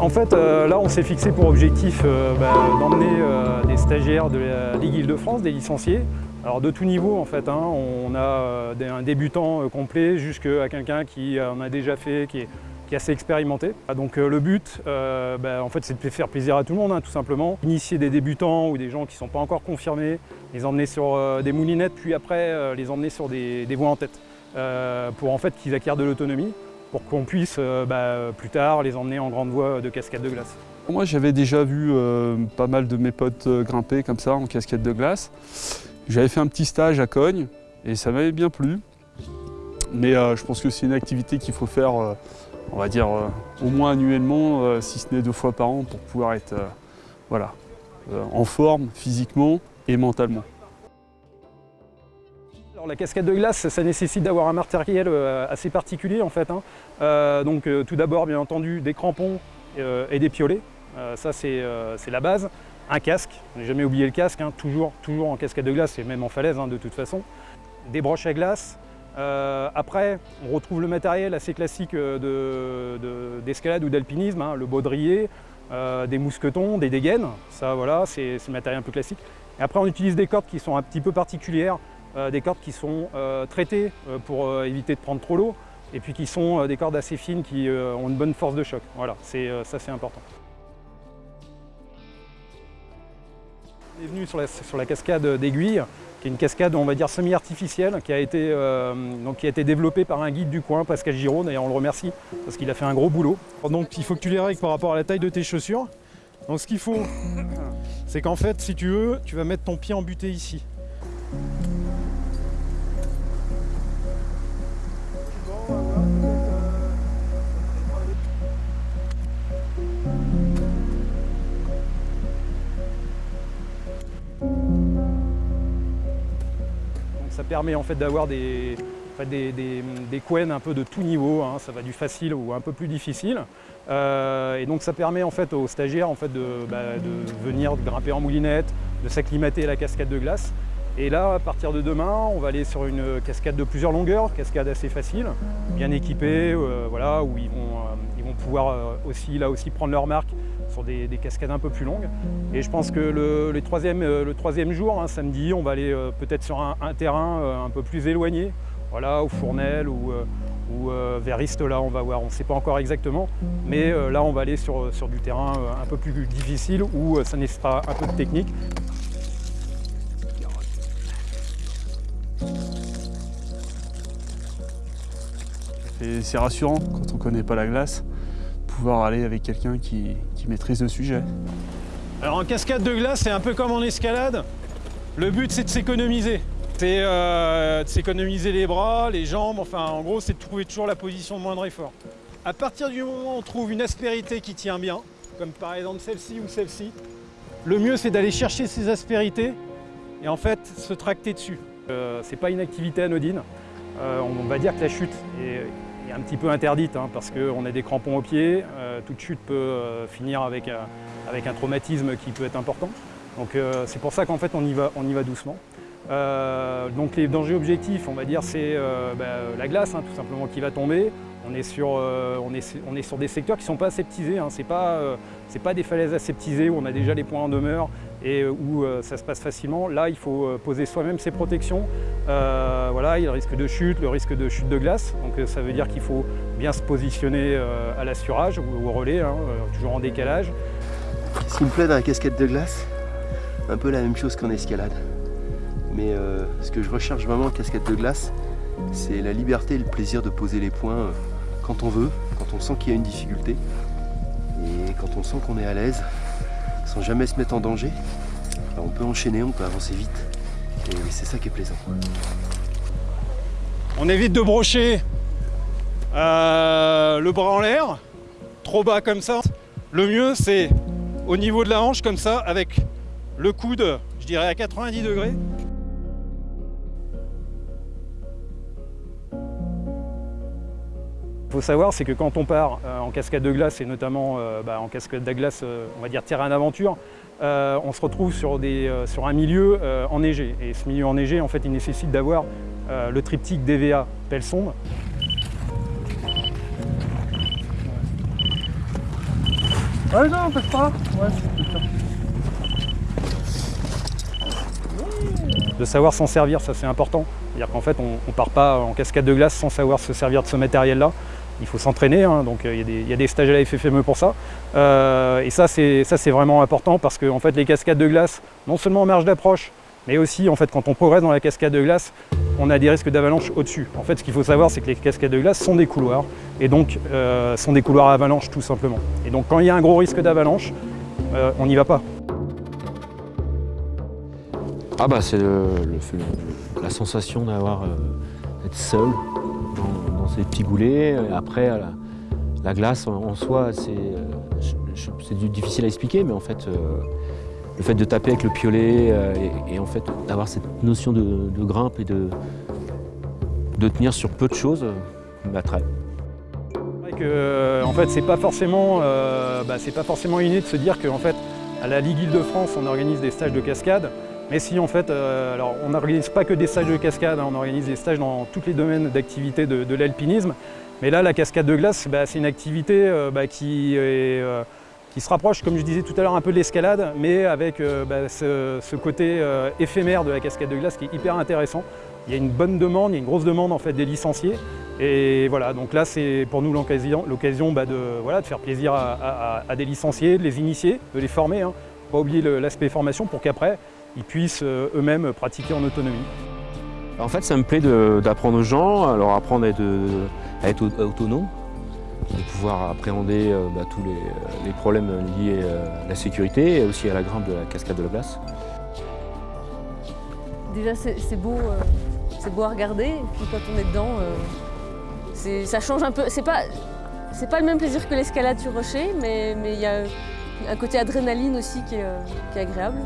En fait, euh, là, on s'est fixé pour objectif euh, bah, d'emmener euh, des stagiaires de la Ligue Île-de-France, des licenciés. Alors de tout niveau en fait, hein. on a un débutant complet jusqu'à quelqu'un qui en a déjà fait, qui est, assez expérimenté. Donc le but, bah, en fait, c'est de faire plaisir à tout le monde, hein, tout simplement. Initier des débutants ou des gens qui ne sont pas encore confirmés, les emmener sur des moulinettes, puis après les emmener sur des, des voies en tête, pour en fait qu'ils acquièrent de l'autonomie pour qu'on puisse euh, bah, plus tard les emmener en grande voie de cascade de glace. Moi j'avais déjà vu euh, pas mal de mes potes euh, grimper comme ça en cascade de glace. J'avais fait un petit stage à Cogne et ça m'avait bien plu. Mais je pense que c'est une activité qu'il faut faire, on va dire, au moins annuellement, si ce n'est deux fois par an, pour pouvoir être voilà, en forme physiquement et mentalement la cascade de glace, ça nécessite d'avoir un matériel euh, assez particulier en fait. Hein. Euh, donc euh, tout d'abord, bien entendu, des crampons et des piolets. ça, c'est la base. Un casque, n'ai jamais oublié le casque, hein. toujours, toujours en cascade de glace et même en falaise hein, de toute façon. Des broches à glace. après, on retrouve le matériel assez classique d'escalade ou d'alpinisme, le baudrier, des mousquetons, des dégaines. Ça, voilà, c'est le matériel un peu classique. Et après, on utilise des cordes qui sont un petit peu particulières. Euh, des cordes qui sont euh, traitées euh, pour éviter de prendre trop l'eau, et puis qui sont des cordes assez fines qui ont une bonne force de choc. Voilà, ça c'est important. On est venu sur la, cascade d'Aiguille, qui est une cascade, on va dire, semi-artificielle, qui, a été, développée par un guide du coin, Pascal Giraud, d'ailleurs on le remercie, parce qu'il a fait un gros boulot. Donc il faut que tu les règles par rapport à la taille de tes chaussures. Donc ce qu'il faut, c'est qu'en fait, si tu veux, tu vas mettre ton pied en butée ici. Permet en fait d'avoir des, des, un peu de tout niveau, hein. ça va du facile ou un peu plus difficile. Euh, et donc ça permet en fait aux stagiaires en fait de, bah, de venir grimper en moulinette, de s'acclimater à la cascade de glace. Et là, à partir de demain, on va aller sur une cascade de plusieurs longueurs, cascade assez facile, bien équipée, euh, voilà, où ils vont, euh, ils vont pouvoir aussi, là aussi prendre leur marque sur des, cascades un peu plus longues. Et je pense que le, troisième, euh, le troisième jour, hein, samedi, on va aller euh, peut-être sur un, terrain euh, un peu plus éloigné, voilà, au Fournel ou, vers là on va voir, on ne sait pas encore exactement, mais là on va aller sur du terrain un peu plus difficile où ça nécessitera un peu de technique. C'est rassurant quand on ne connaît pas la glace pouvoir aller avec quelqu'un qui, maîtrise le sujet. Alors en cascade de glace, c'est un peu comme en escalade. Le but, c'est de s'économiser. C'est euh, de s'économiser les bras, les jambes, enfin en gros, c'est de trouver toujours la position de moindre effort. À partir du moment où on trouve une aspérité qui tient bien, comme par exemple celle-ci ou celle-ci, le mieux c'est d'aller chercher ces aspérités et en fait se tracter dessus. Euh, c'est pas une activité anodine. Euh, on va dire que la chute est un petit peu interdite hein, parce qu'on a des crampons aux pieds. Euh, toute chute peut euh, finir avec, un traumatisme qui peut être important. Donc c'est pour ça qu'en fait on y va, y va doucement. donc les dangers objectifs, on va dire, c'est bah, la glace hein, tout simplement qui va tomber. On est sur, on est, on est sur des secteurs qui ne sont pas aseptisés. Hein. Ce n'est pas, pas, des falaises aseptisées où on a déjà les points en demeure et euh, où euh, ça se passe facilement. Là, il faut euh, poser soi-même ses protections. voilà, il y a le risque de chute, le risque de chute de glace. Donc ça veut dire qu'il faut bien se positionner à l'assurage ou au relais, hein, toujours en décalage. Ce qui me plaît dans la casquette de glace, un peu la même chose qu'en escalade. Mais ce que je recherche vraiment en casquette de glace, c'est la liberté et le plaisir de poser les points quand on veut, quand on sent qu'il y a une difficulté et quand on sent qu'on est à l'aise sans jamais se mettre en danger. on peut enchaîner, on peut avancer vite. Et c'est ça qui est plaisant. On évite de brocher euh, le bras en l'air, trop bas comme ça. Le mieux c'est au niveau de la hanche comme ça, avec le coude, je dirais à 90 degrés. Faut savoir, c'est que quand on part euh, en cascade de glace, et notamment euh, bah, en cascade de glace, euh, on va dire terrain d'aventure, on se retrouve sur, des, sur un milieu enneigé. Et ce milieu enneigé, en fait, il nécessite d'avoir le triptyque DVA pelle sonde. Ouais, non, peut pas. Ouais, De savoir s'en servir, ça c'est important. C'est-à-dire qu'en fait, on ne part pas en cascade de glace sans savoir se servir de ce matériel-là. Il faut s'entraîner, hein, donc euh, il y, a des stages à la FFME pour ça. Euh, et ça, c'est vraiment important parce que fait, les cascades de glace, non seulement en marge d'approche, mais aussi en fait, quand on progresse dans la cascade de glace, on a des risques d'avalanche au-dessus. En fait, ce qu'il faut savoir, c'est que les cascades de glace sont des couloirs, et donc euh, sont des couloirs à avalanche tout simplement. Et donc quand il y a un gros risque d'avalanche, on n'y va pas. Ah bah c'est la sensation d'avoir d'être seul ces petits goulets. Après, la, glace en, soi, c'est difficile à expliquer, mais en fait, euh, le fait de taper avec le piolet euh, et, en fait d'avoir cette notion de, grimpe et de, de tenir sur peu de choses m'attrape. Euh, en fait, c'est pas forcément, bah, pas forcément inné de se dire qu'en fait, à la Ligue Île-de-France, on organise des stages de cascade. Mais si en fait, euh, alors on n'organise pas que des stages de cascade, hein, on organise des stages dans tous les domaines d'activité de, l'alpinisme. Mais là, la cascade de glace, bah, c'est une activité euh, bah, euh, qui, se rapproche, comme je disais tout à l'heure, un peu de l'escalade, mais avec bah, ce, côté éphémère de la cascade de glace qui est hyper intéressant. Il y a une bonne demande, il y a une grosse demande en fait des licenciés. Et voilà, donc là c'est pour nous l'occasion de, faire plaisir à, des licenciés, de les initier, de les former. Hein. Pas oublier l'aspect formation pour qu'après, ils puissent euh, eux-mêmes pratiquer en autonomie. En fait, ça me plaît d'apprendre aux gens, à leur apprendre à être, autonome, de pouvoir appréhender euh, bah, tous les, problèmes liés à la sécurité et aussi à la grimpe de la cascade de la glace. Déjà, c'est beau, euh, beau à regarder, et puis quand on est dedans, ça change un peu. C'est pas, pas le même plaisir que l'escalade sur rocher, mais il y a un côté adrénaline aussi qui est agréable.